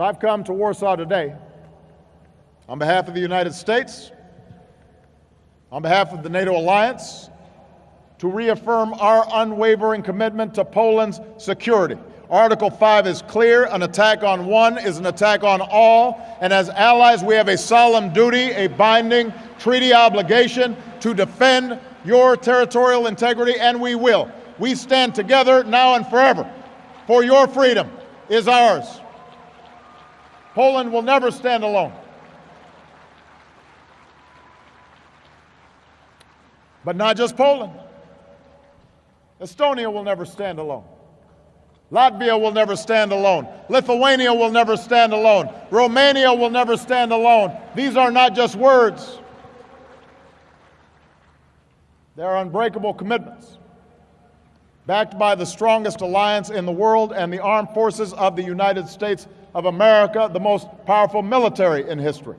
I've come to Warsaw today on behalf of the United States, on behalf of the NATO alliance, to reaffirm our unwavering commitment to Poland's security. Article 5 is clear an attack on one is an attack on all, and as allies, we have a solemn duty, a binding treaty obligation to defend your territorial integrity, and we will. We stand together now and forever, for your freedom is ours. Poland will never stand alone. But not just Poland. Estonia will never stand alone. Latvia will never stand alone. Lithuania will never stand alone. Romania will never stand alone. These are not just words, they are unbreakable commitments backed by the strongest alliance in the world and the armed forces of the United States of America, the most powerful military in history.